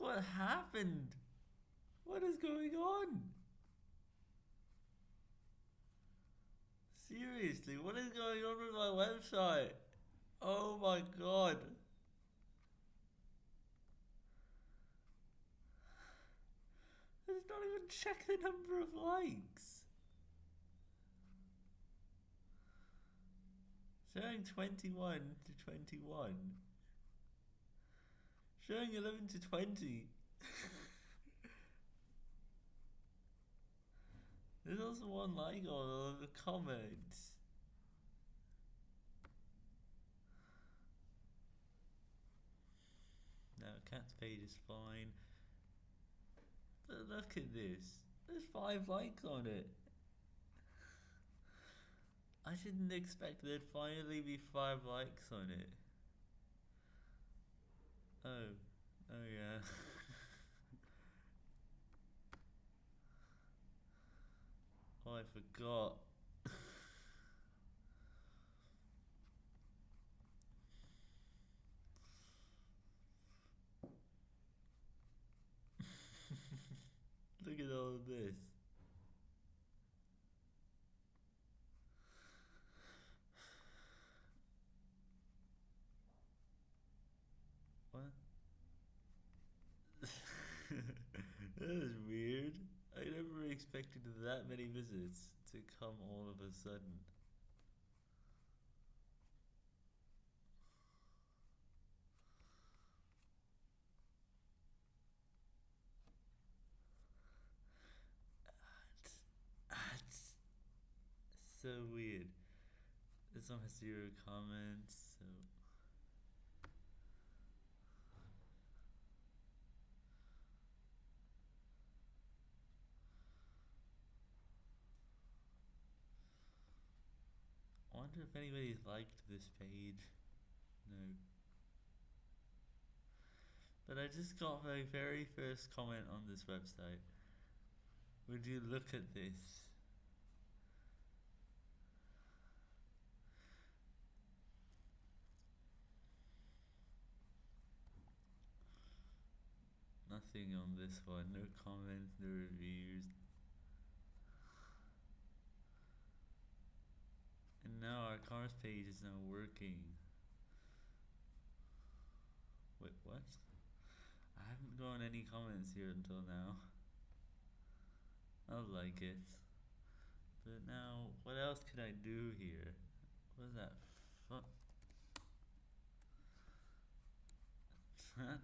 what happened. What is going on? Seriously, what is going on with my website? Oh my god. Let's not even check the number of likes. Showing 21 to 21. Showing 11 to 20. There's also one like on the comments. No, cat's page is fine. But look at this. There's five likes on it. I didn't expect there'd finally be five likes on it. Oh. Oh yeah. I forgot. Look at all this. What? that is weird. I never expected that many visits to come all of a sudden. That's, so weird. This one has zero comments, so. Wonder if anybody's liked this page. No. But I just got my very first comment on this website. Would you look at this? Nothing on this one, no comments, no reviews. Now our cars page is not working. Wait, what? I haven't gotten any comments here until now. I like it. But now, what else could I do here? What is that? Fuck. That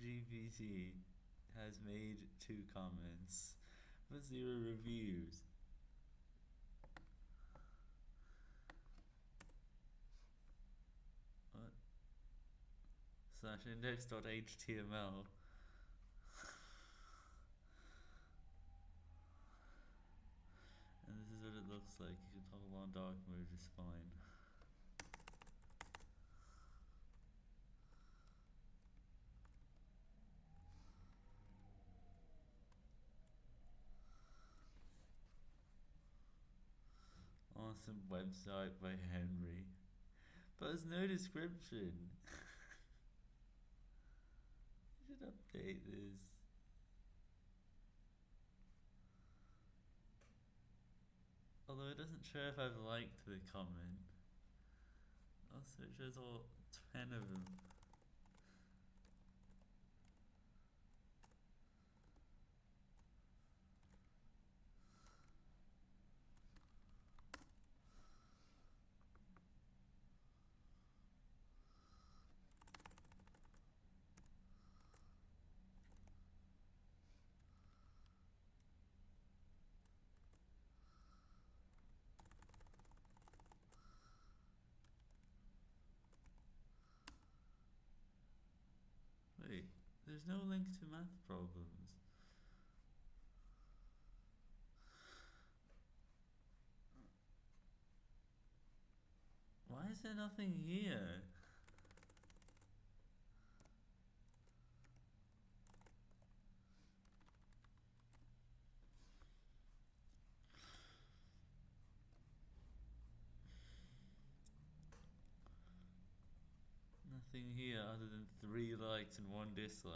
GPT has made two comments, but zero reviews. What? Slash index.html. and this is what it looks like. You can toggle on dark mode just fine. Awesome website by Henry. But there's no description. should update this. Although it doesn't show if I've liked the comment. Also, it shows all 10 of them. Wait, there's no link to math problems. Why is there nothing here? Here other than three likes and one dislike.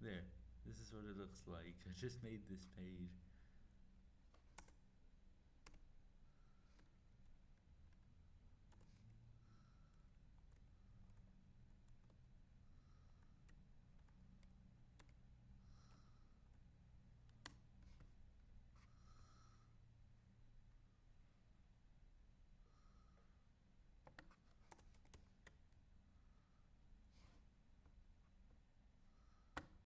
There. This is what it looks like. I just made this page.